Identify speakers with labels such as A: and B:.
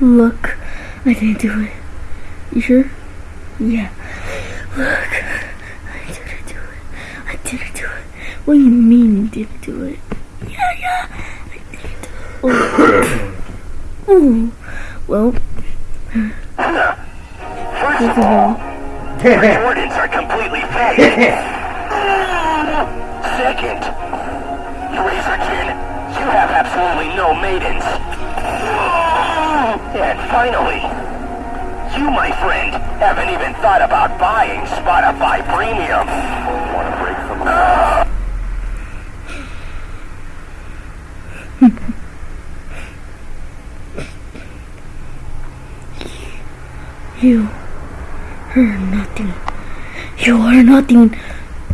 A: Look, I didn't do it. You sure? Yeah. Look, I didn't do it. I didn't do it. What do you mean you didn't do it? Yeah, yeah, I didn't do it. Oh. Ooh. Well,
B: First
A: first
B: of
A: of
B: all,
A: all,
B: Jordans are completely fake. Second, Razorkin, you have absolutely no maidens. And finally, you, my friend, haven't even thought about buying Spotify Premium. Want to break some
A: you are nothing. You are nothing